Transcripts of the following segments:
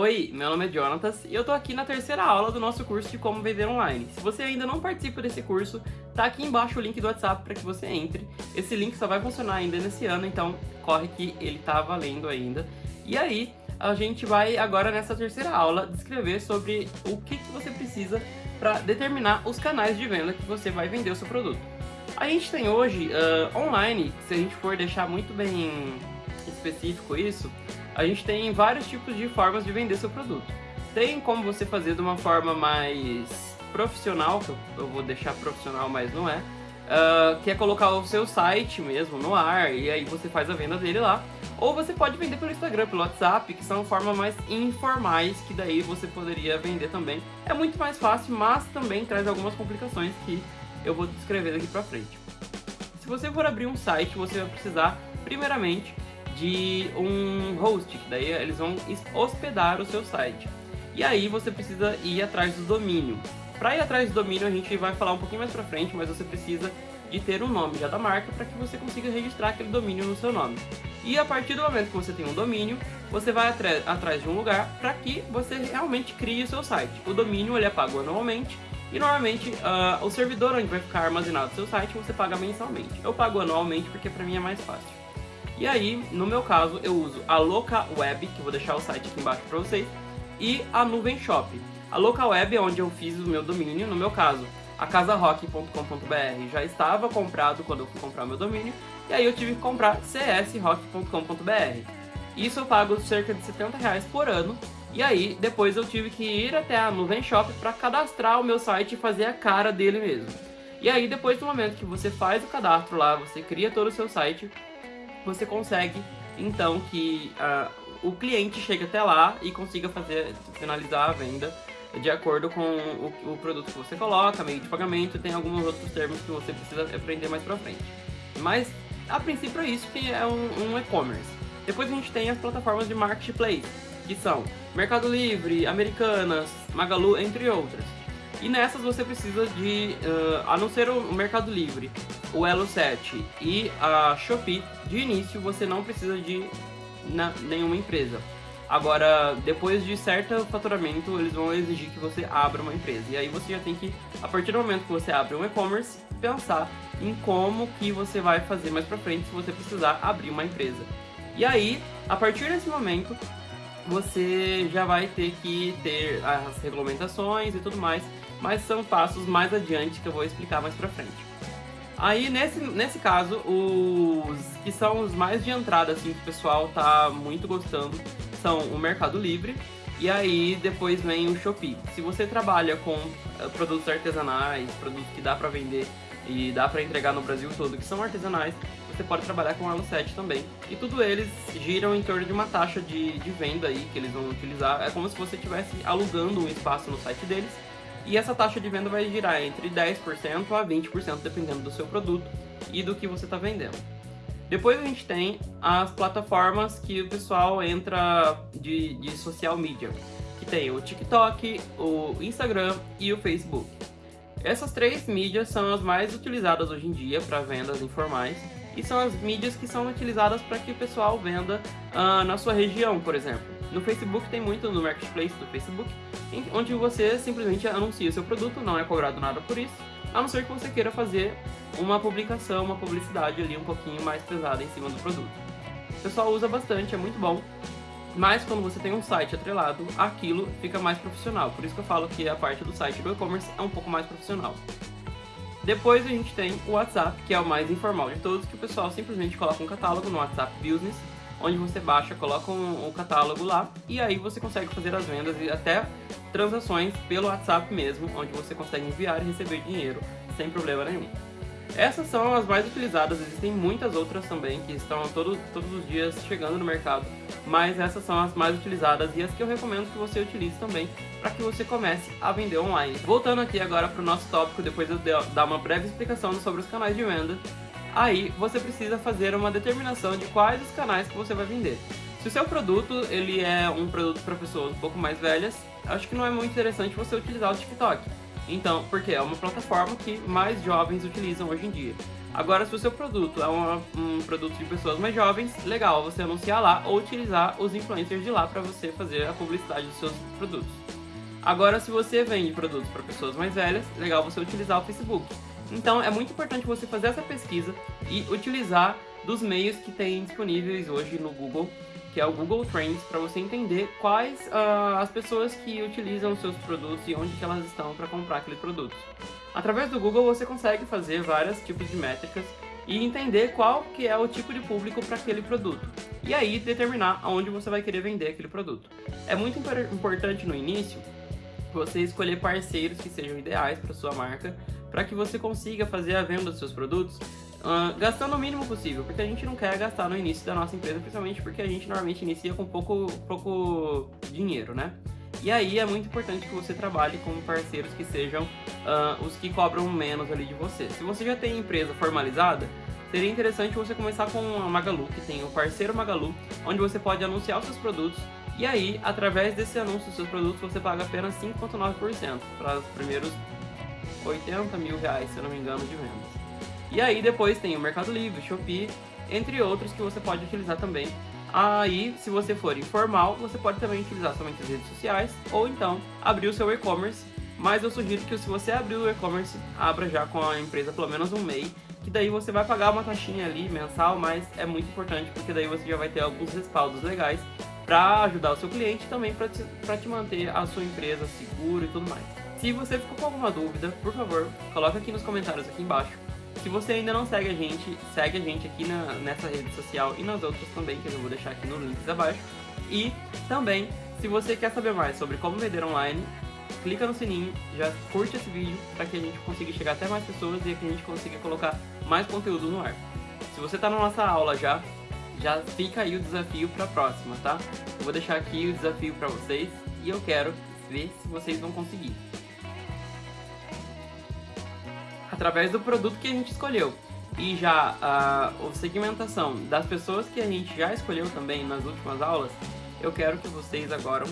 Oi, meu nome é Jonatas e eu tô aqui na terceira aula do nosso curso de como vender online. Se você ainda não participa desse curso, tá aqui embaixo o link do WhatsApp para que você entre. Esse link só vai funcionar ainda nesse ano, então corre que ele tá valendo ainda. E aí, a gente vai agora nessa terceira aula descrever sobre o que, que você precisa para determinar os canais de venda que você vai vender o seu produto. A gente tem hoje uh, online, se a gente for deixar muito bem específico isso, a gente tem vários tipos de formas de vender seu produto. Tem como você fazer de uma forma mais profissional, que eu vou deixar profissional, mas não é, uh, que é colocar o seu site mesmo no ar e aí você faz a venda dele lá. Ou você pode vender pelo Instagram, pelo WhatsApp, que são formas mais informais, que daí você poderia vender também. É muito mais fácil, mas também traz algumas complicações que eu vou descrever daqui pra frente. Se você for abrir um site, você vai precisar, primeiramente, de um host, que daí eles vão hospedar o seu site. E aí você precisa ir atrás do domínio. Para ir atrás do domínio a gente vai falar um pouquinho mais pra frente, mas você precisa de ter um nome já da marca para que você consiga registrar aquele domínio no seu nome. E a partir do momento que você tem um domínio, você vai atrás de um lugar para que você realmente crie o seu site. O domínio ele é pago anualmente e normalmente uh, o servidor onde vai ficar armazenado o seu site você paga mensalmente. Eu pago anualmente porque para mim é mais fácil. E aí, no meu caso, eu uso a Loca Web, que vou deixar o site aqui embaixo para vocês, e a Nuvem Shop. A Loca Web é onde eu fiz o meu domínio, no meu caso, a casarock.com.br já estava comprado quando eu fui comprar meu domínio, e aí eu tive que comprar csrock.com.br. Isso eu pago cerca de 70 reais por ano, e aí depois eu tive que ir até a Nuvem Shop para cadastrar o meu site e fazer a cara dele mesmo. E aí depois do momento que você faz o cadastro lá, você cria todo o seu site, você consegue então que uh, o cliente chegue até lá e consiga fazer finalizar a venda de acordo com o, o, produto que você coloca, meio de pagamento, tem alguns outros termos que você precisa aprender mais pra frente. Mas, a princípio é isso que é um, um e-commerce. Depois a gente tem as plataformas de marketplace, que são Mercado Livre, Americanas, Magalu, entre outras. E nessas você precisa de, uh, a não ser o Mercado Livre, o Elo7 e a Shopee, de início você não precisa de nenhuma empresa. Agora, depois de certo faturamento, eles vão exigir que você abra uma empresa. E aí você já tem que, a partir do momento que você abre um e-commerce, pensar em como que você vai fazer mais pra frente se você precisar abrir uma empresa. E aí, a partir desse momento, você já vai ter que ter as regulamentações e tudo mais, mas são passos mais adiante que eu vou explicar mais pra frente. Aí, nesse, nesse caso, os que são os mais de entrada, assim, que o pessoal tá muito gostando, são o Mercado Livre, e aí depois vem o Shopee. Se você trabalha com eh, produtos artesanais, produtos que dá pra vender e dá pra entregar no Brasil todo, que são artesanais, você pode trabalhar com o Elo 7 também. E tudo eles giram em torno de uma taxa de, de venda aí que eles vão utilizar. É como se você estivesse alugando um espaço no site deles e essa taxa de venda vai girar entre 10% a 20% dependendo do seu produto e do que você está vendendo. Depois a gente tem as plataformas que o pessoal entra de, de social media, que tem o TikTok, o Instagram e o Facebook. Essas três mídias são as mais utilizadas hoje em dia para vendas informais e são as mídias que são utilizadas para que o pessoal venda uh, na sua região, por exemplo. No Facebook tem muito no Marketplace do Facebook, onde você simplesmente anuncia seu produto, não é cobrado nada por isso, a não ser que você queira fazer uma publicação, uma publicidade ali um pouquinho mais pesada em cima do produto. O pessoal usa bastante, é muito bom, mas quando você tem um site atrelado, aquilo fica mais profissional. Por isso que eu falo que a parte do site do e-commerce é um pouco mais profissional. Depois a gente tem o WhatsApp, que é o mais informal de todos, que o pessoal simplesmente coloca um catálogo no WhatsApp Business onde você baixa, coloca um, um, catálogo lá e aí você consegue fazer as vendas e até transações pelo WhatsApp mesmo, onde você consegue enviar e receber dinheiro sem problema nenhum. Essas são as mais utilizadas, existem muitas outras também que estão todo, todos os dias chegando no mercado, mas essas são as mais utilizadas e as que eu recomendo que você utilize também para que você comece a vender online. Voltando aqui agora para o nosso tópico, depois eu dar uma breve explicação sobre os canais de venda, aí você precisa fazer uma determinação de quais os canais que você vai vender. Se o seu produto ele é um produto para pessoas um pouco mais velhas, acho que não é muito interessante você utilizar o TikTok. Então, porque é uma plataforma que mais jovens utilizam hoje em dia. Agora, se o seu produto é um, um produto de pessoas mais jovens, legal você anunciar lá ou utilizar os influencers de lá para você fazer a publicidade dos seus produtos. Agora, se você vende produtos para pessoas mais velhas, legal você utilizar o Facebook. Então, é muito importante você fazer essa pesquisa e utilizar dos meios que tem disponíveis hoje no Google, que é o Google Trends, para você entender quais uh, as pessoas que utilizam os seus produtos e onde que elas estão para comprar aquele produto. Através do Google você consegue fazer vários tipos de métricas e entender qual que é o tipo de público para aquele produto. E aí determinar aonde você vai querer vender aquele produto. É muito importante no início você escolher parceiros que sejam ideais para sua marca, para que você consiga fazer a venda dos seus produtos uh, gastando o mínimo possível, porque a gente não quer gastar no início da nossa empresa, principalmente porque a gente normalmente inicia com pouco, pouco dinheiro, né? E aí é muito importante que você trabalhe com parceiros que sejam uh, os que cobram menos ali de você. Se você já tem empresa formalizada, seria interessante você começar com a Magalu, que tem o parceiro Magalu, onde você pode anunciar os seus produtos e aí, através desse anúncio dos seus produtos, você paga apenas 5,9% para os primeiros 80 mil reais, se eu não me engano, de vendas. E aí depois tem o Mercado Livre, Shopee, entre outros que você pode utilizar também. Aí, se você for informal, você pode também utilizar somente as redes sociais ou então abrir o seu e-commerce. Mas eu sugiro que se você abrir o e-commerce, abra já com a empresa pelo menos um mês, que daí você vai pagar uma taxinha ali mensal, mas é muito importante porque daí você já vai ter alguns respaldos legais para ajudar o seu cliente e também para te, te manter a sua empresa segura e tudo mais. Se você ficou com alguma dúvida, por favor, coloca aqui nos comentários aqui embaixo se você ainda não segue a gente, segue a gente aqui na, nessa rede social e nas outras também, que eu vou deixar aqui nos links abaixo. E também, se você quer saber mais sobre como vender online, clica no sininho, já curte esse vídeo para que a gente consiga chegar até mais pessoas e que a gente consiga colocar mais conteúdo no ar. Se você está na nossa aula já, já fica aí o desafio para a próxima, tá? Eu vou deixar aqui o desafio para vocês e eu quero ver se vocês vão conseguir através do produto que a gente escolheu. E já a, segmentação das pessoas que a gente já escolheu também nas últimas aulas, eu quero que vocês agora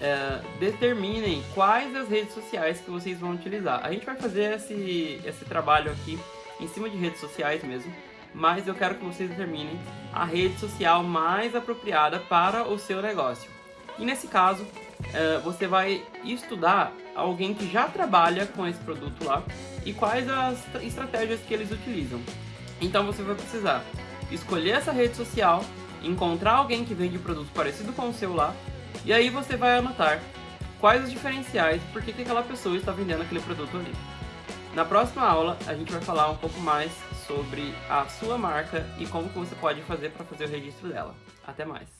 é, determinem quais as redes sociais que vocês vão utilizar. A gente vai fazer esse, esse trabalho aqui em cima de redes sociais mesmo, mas eu quero que vocês determinem a rede social mais apropriada para o seu negócio. E nesse caso, é, você vai estudar alguém que já trabalha com esse produto lá e quais as estratégias que eles utilizam. Então você vai precisar escolher essa rede social, encontrar alguém que vende produto parecido com o seu lá, e aí você vai anotar quais os diferenciais e por que, que aquela pessoa está vendendo aquele produto ali. Na próxima aula, a gente vai falar um pouco mais sobre a sua marca e como que você pode fazer para fazer o registro dela. Até mais!